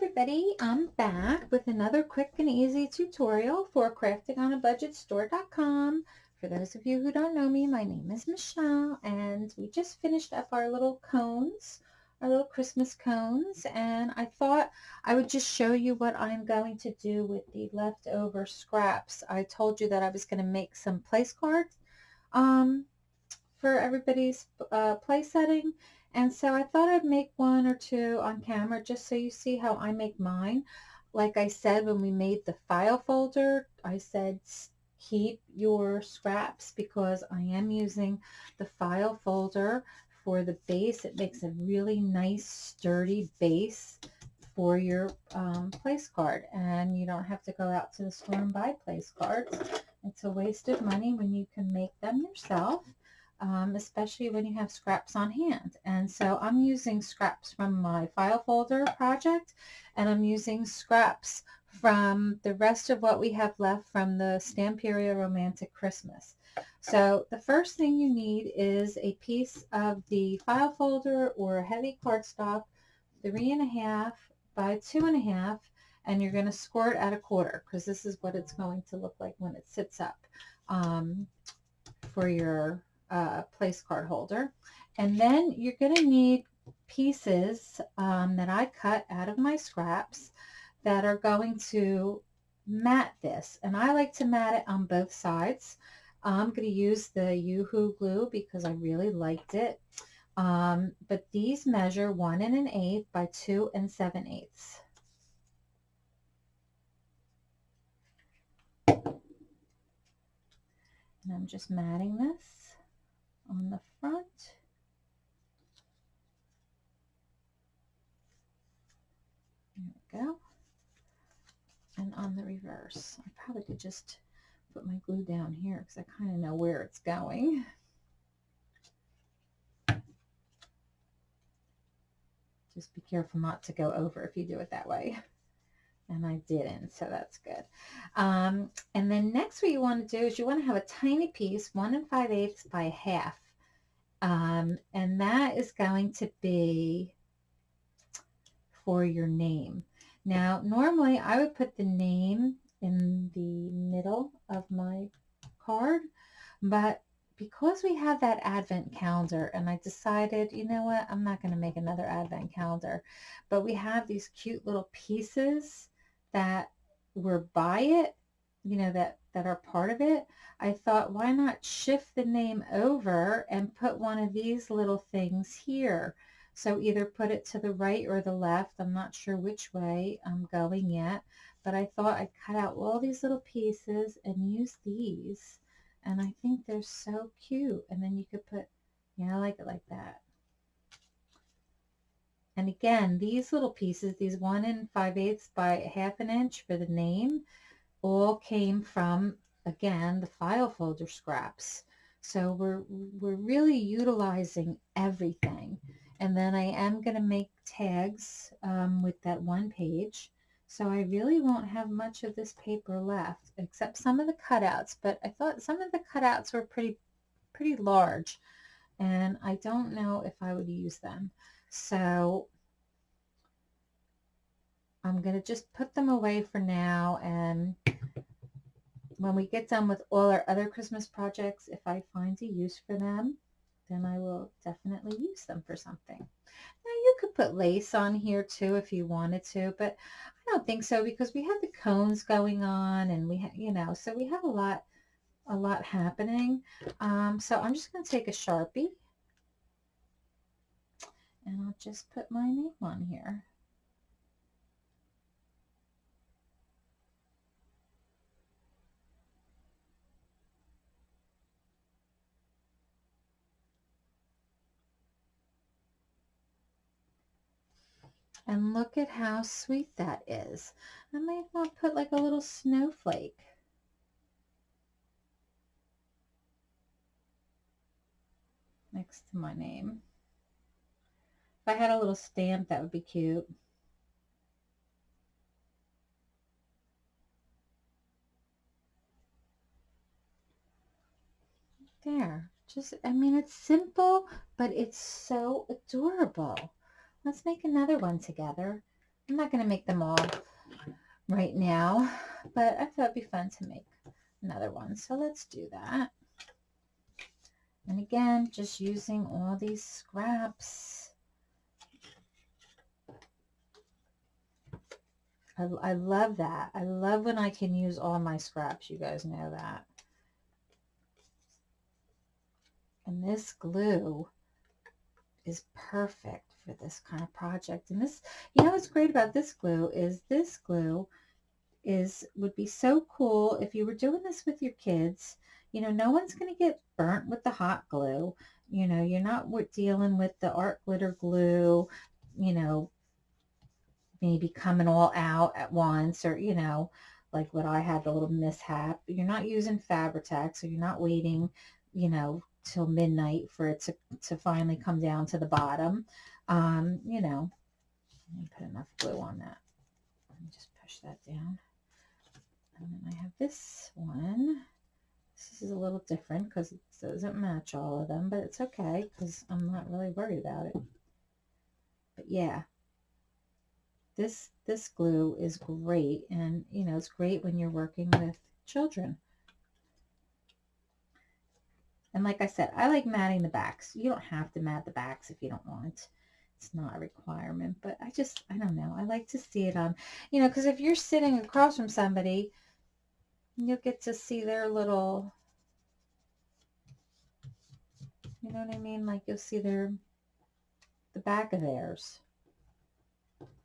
everybody, I'm back with another quick and easy tutorial for craftingonabudgetstore.com. For those of you who don't know me, my name is Michelle and we just finished up our little cones, our little Christmas cones and I thought I would just show you what I'm going to do with the leftover scraps. I told you that I was going to make some place cards um, for everybody's uh, place setting and so I thought I'd make one or two on camera just so you see how I make mine. Like I said when we made the file folder, I said keep your scraps because I am using the file folder for the base. It makes a really nice sturdy base for your um, place card and you don't have to go out to the store and buy place cards. It's a waste of money when you can make them yourself um, especially when you have scraps on hand. And so I'm using scraps from my file folder project, and I'm using scraps from the rest of what we have left from the Stamperia Romantic Christmas. So the first thing you need is a piece of the file folder or heavy cardstock, three and a half by two and a half, and you're going to score it at a quarter because this is what it's going to look like when it sits up um, for your uh, place card holder. And then you're going to need pieces um, that I cut out of my scraps that are going to mat this. And I like to mat it on both sides. I'm going to use the Yoo-Hoo glue because I really liked it. Um, but these measure one and an eighth by two and seven eighths. And I'm just matting this on the front. There we go. And on the reverse. I probably could just put my glue down here because I kind of know where it's going. Just be careful not to go over if you do it that way and I didn't, so that's good. Um, and then next what you want to do is you want to have a tiny piece, one and five eighths by half. Um, and that is going to be for your name. Now, normally I would put the name in the middle of my card, but because we have that advent calendar and I decided, you know what, I'm not going to make another advent calendar, but we have these cute little pieces that were by it, you know, that, that are part of it, I thought, why not shift the name over and put one of these little things here? So either put it to the right or the left. I'm not sure which way I'm going yet, but I thought I'd cut out all these little pieces and use these. And I think they're so cute. And then you could put, yeah, I like it like that. And again, these little pieces, these one and five eighths by half an inch for the name, all came from, again, the file folder scraps. So we're, we're really utilizing everything. And then I am going to make tags um, with that one page. So I really won't have much of this paper left, except some of the cutouts. But I thought some of the cutouts were pretty, pretty large. And I don't know if I would use them. So I'm going to just put them away for now. And when we get done with all our other Christmas projects, if I find a use for them, then I will definitely use them for something. Now you could put lace on here too if you wanted to, but I don't think so because we have the cones going on and we have, you know, so we have a lot, a lot happening. Um, so I'm just going to take a Sharpie and I'll just put my name on here. And look at how sweet that is. I might want to put like a little snowflake. Next to my name. If I had a little stamp, that would be cute. There. Just, I mean, it's simple, but it's so adorable. Let's make another one together. I'm not going to make them all right now, but I thought it'd be fun to make another one. So let's do that. And again, just using all these scraps. I, I love that. I love when I can use all my scraps. You guys know that. And this glue is perfect for this kind of project. And this, you know what's great about this glue is this glue is would be so cool if you were doing this with your kids. You know, no one's going to get burnt with the hot glue. You know, you're not dealing with the art glitter glue, you know, maybe coming all out at once or, you know, like what I had, the little mishap. You're not using Fabri-Tac, so you're not waiting, you know, till midnight for it to, to finally come down to the bottom. Um, you know, let me put enough glue on that. Just push that down. And then I have this one. This is a little different because it doesn't match all of them, but it's okay because I'm not really worried about it. But yeah, this this glue is great and you know it's great when you're working with children. And like I said I like matting the backs. You don't have to mat the backs if you don't want. It's not a requirement but I just I don't know. I like to see it on you know because if you're sitting across from somebody you'll get to see their little you know what I mean? Like you'll see their the back of theirs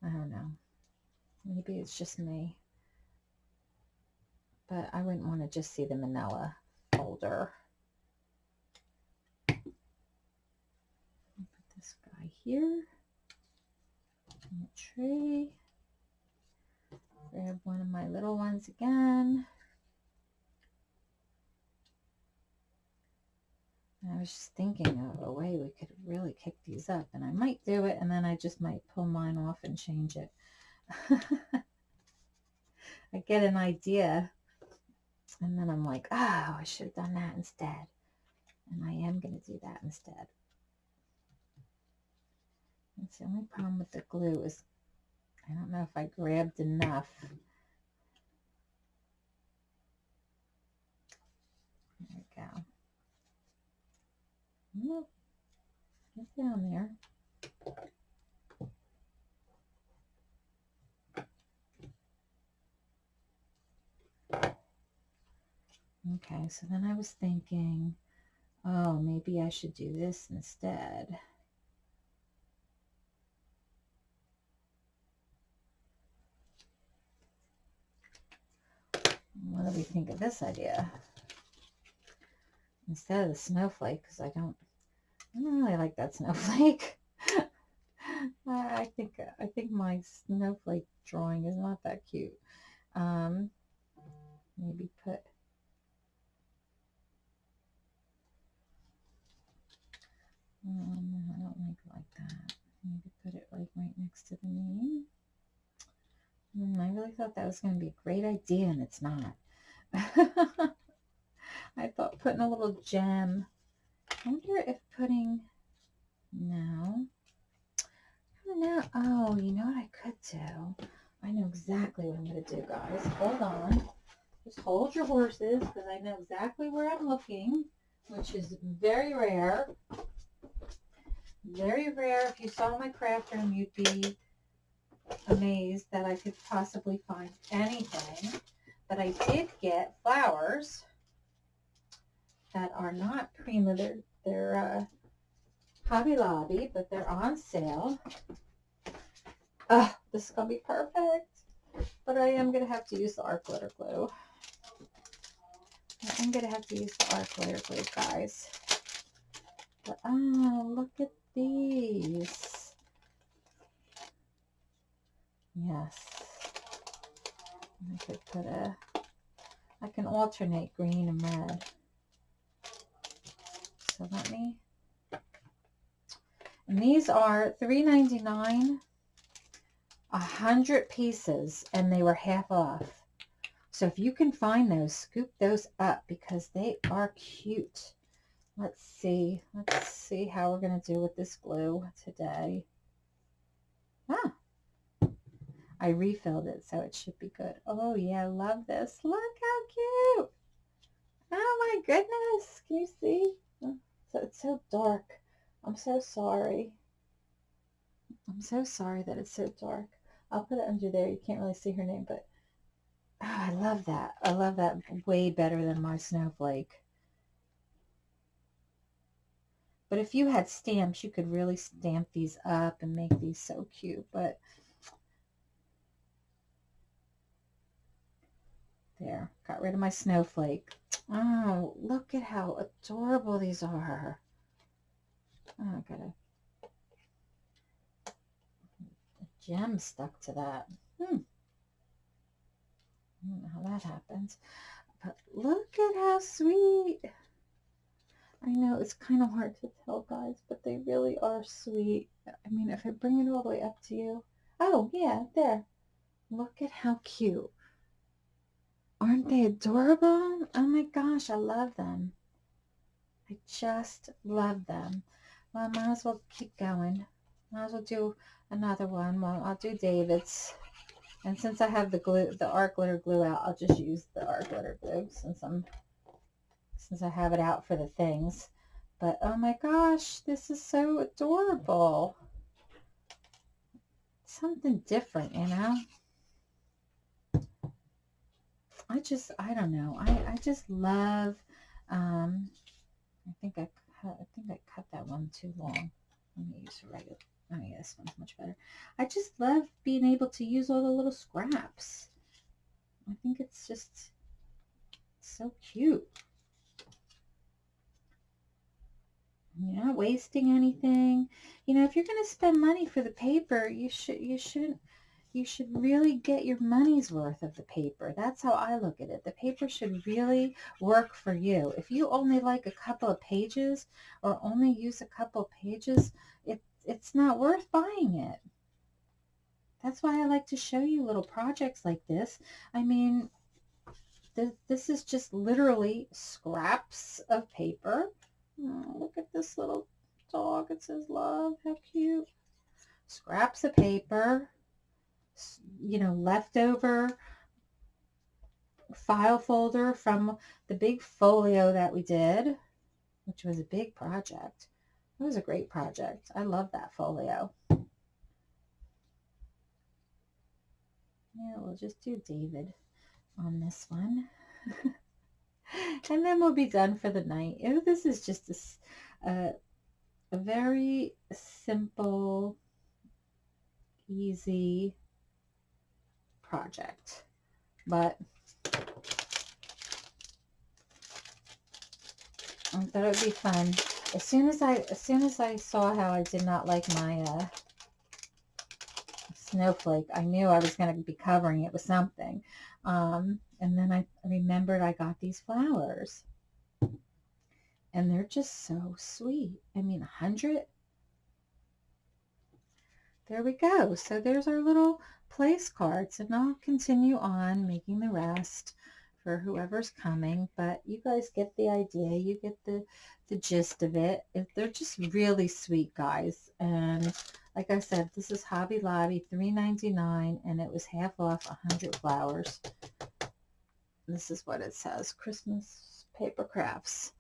I don't know. Maybe it's just me. But I wouldn't want to just see the manila folder. Put this guy here in the tray. Grab one of my little ones again. I was just thinking of a way we could really kick these up and I might do it and then I just might pull mine off and change it. I get an idea and then I'm like, oh, I should have done that instead. And I am going to do that instead. That's the only problem with the glue is I don't know if I grabbed enough. There we go. Get down there. Okay, so then I was thinking, oh, maybe I should do this instead. What do we think of this idea? Instead of the snowflake because I don't, I don't really like that snowflake. I think I think my snowflake drawing is not that cute. Um, maybe put um, I don't like it like that. Maybe put it like right next to the name. Mm, I really thought that was going to be a great idea, and it's not. I thought putting a little gem. I wonder if putting, no. I don't know. Oh, you know what I could do? I know exactly what I'm going to do, guys. Hold on. Just hold your horses because I know exactly where I'm looking, which is very rare. Very rare. If you saw my craft room, you'd be amazed that I could possibly find anything. But I did get flowers that are not Prima. They're, they're uh, Hobby Lobby, but they're on sale. Oh, this is going to be perfect. But I am going to have to use the art glitter glue. I'm going to have to use the art glitter glue, guys. But, oh, look at these. Yes. I could put a, I can alternate green and red. So let me, and these are $3.99, a hundred pieces, and they were half off. So if you can find those, scoop those up because they are cute. Let's see. Let's see how we're going to do with this glue today. Ah. I refilled it, so it should be good. Oh, yeah, I love this. Look how cute. Oh, my goodness. Can you see? So it's so dark. I'm so sorry. I'm so sorry that it's so dark. I'll put it under there. You can't really see her name, but oh, I love that. I love that way better than my snowflake. But if you had stamps, you could really stamp these up and make these so cute. But there, got rid of my snowflake. Oh, look at how adorable these are. Oh, I got a, a gem stuck to that. Hmm. I don't know how that happens. But look at how sweet. I know it's kind of hard to tell, guys, but they really are sweet. I mean, if I bring it all the way up to you. Oh, yeah, there. Look at how cute. Aren't they adorable? Oh my gosh, I love them. I just love them. Well, I might as well keep going. Might as well do another one. Well, I'll do David's. And since I have the glue, the art glitter glue out, I'll just use the art glitter glue since I'm since I have it out for the things. But oh my gosh, this is so adorable. Something different, you know? I just, I don't know. I, I just love, um, I think I cut, I think I cut that one too long. Let me use the right. Oh yeah, this one's much better. I just love being able to use all the little scraps. I think it's just so cute. You're not wasting anything. You know, if you're going to spend money for the paper, you should you shouldn't you should really get your money's worth of the paper. That's how I look at it. The paper should really work for you. If you only like a couple of pages or only use a couple of pages, it, it's not worth buying it. That's why I like to show you little projects like this. I mean, th this is just literally scraps of paper Oh, look at this little dog. It says love. How cute. Scraps of paper. You know, leftover file folder from the big folio that we did, which was a big project. It was a great project. I love that folio. Yeah, we'll just do David on this one. and then we'll be done for the night. This is just a, a, a very simple, easy project. But I thought it would be fun. As soon as I as soon as I saw how I did not like my uh, snowflake, I knew I was going to be covering it with something. Um, and then I remembered I got these flowers. And they're just so sweet. I mean, a hundred. There we go. So there's our little place cards. And I'll continue on making the rest for whoever's coming. But you guys get the idea. You get the, the gist of it. They're just really sweet, guys. And like I said, this is Hobby Lobby, $3.99, and it was half off 100 flowers. This is what it says, Christmas paper crafts,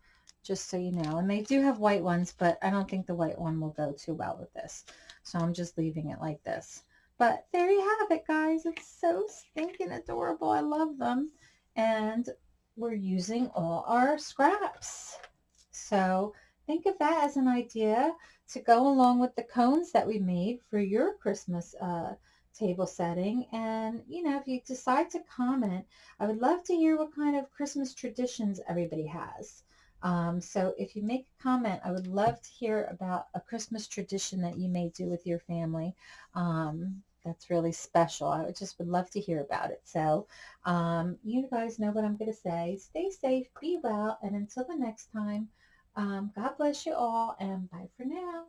just so you know. And they do have white ones, but I don't think the white one will go too well with this. So I'm just leaving it like this. But there you have it, guys. It's so stinking adorable. I love them. And we're using all our scraps. So think of that as an idea to go along with the cones that we made for your Christmas uh, table setting. And, you know, if you decide to comment, I would love to hear what kind of Christmas traditions everybody has. Um, so if you make a comment, I would love to hear about a Christmas tradition that you may do with your family. Um, that's really special. I would just would love to hear about it. So um, you guys know what I'm going to say. Stay safe, be well, and until the next time, um, God bless you all, and bye for now.